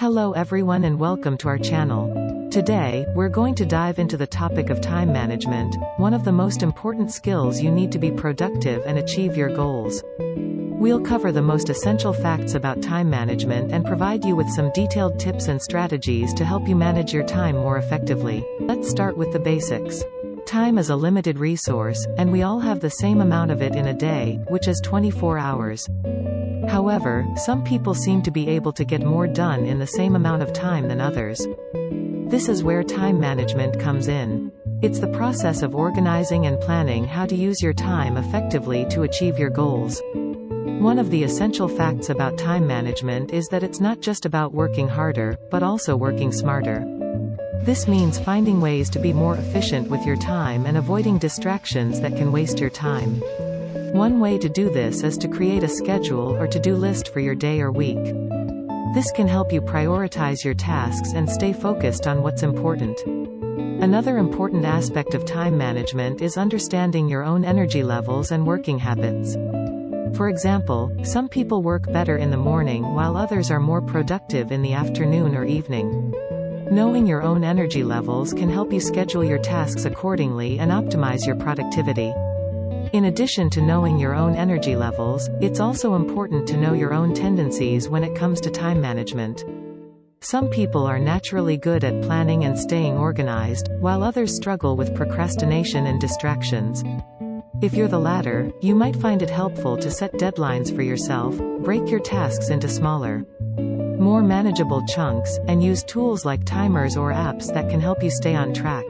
Hello everyone and welcome to our channel. Today, we're going to dive into the topic of time management, one of the most important skills you need to be productive and achieve your goals. We'll cover the most essential facts about time management and provide you with some detailed tips and strategies to help you manage your time more effectively. Let's start with the basics. Time is a limited resource, and we all have the same amount of it in a day, which is 24 hours. However, some people seem to be able to get more done in the same amount of time than others. This is where time management comes in. It's the process of organizing and planning how to use your time effectively to achieve your goals. One of the essential facts about time management is that it's not just about working harder, but also working smarter. This means finding ways to be more efficient with your time and avoiding distractions that can waste your time. One way to do this is to create a schedule or to-do list for your day or week. This can help you prioritize your tasks and stay focused on what's important. Another important aspect of time management is understanding your own energy levels and working habits. For example, some people work better in the morning while others are more productive in the afternoon or evening. Knowing your own energy levels can help you schedule your tasks accordingly and optimize your productivity. In addition to knowing your own energy levels, it's also important to know your own tendencies when it comes to time management. Some people are naturally good at planning and staying organized, while others struggle with procrastination and distractions. If you're the latter, you might find it helpful to set deadlines for yourself, break your tasks into smaller, more manageable chunks, and use tools like timers or apps that can help you stay on track.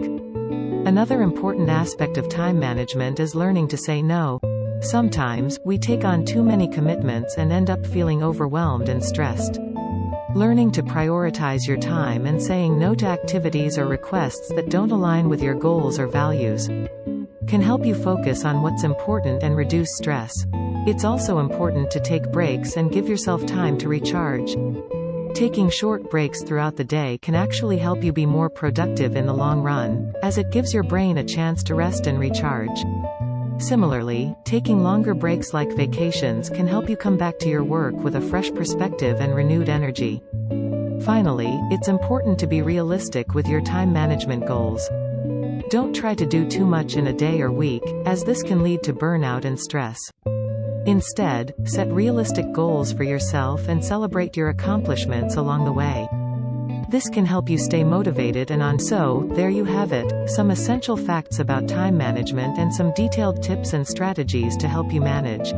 Another important aspect of time management is learning to say no. Sometimes, we take on too many commitments and end up feeling overwhelmed and stressed. Learning to prioritize your time and saying no to activities or requests that don't align with your goals or values can help you focus on what's important and reduce stress. It's also important to take breaks and give yourself time to recharge. Taking short breaks throughout the day can actually help you be more productive in the long run, as it gives your brain a chance to rest and recharge. Similarly, taking longer breaks like vacations can help you come back to your work with a fresh perspective and renewed energy. Finally, it's important to be realistic with your time management goals. Don't try to do too much in a day or week, as this can lead to burnout and stress. Instead, set realistic goals for yourself and celebrate your accomplishments along the way. This can help you stay motivated and on so, there you have it, some essential facts about time management and some detailed tips and strategies to help you manage.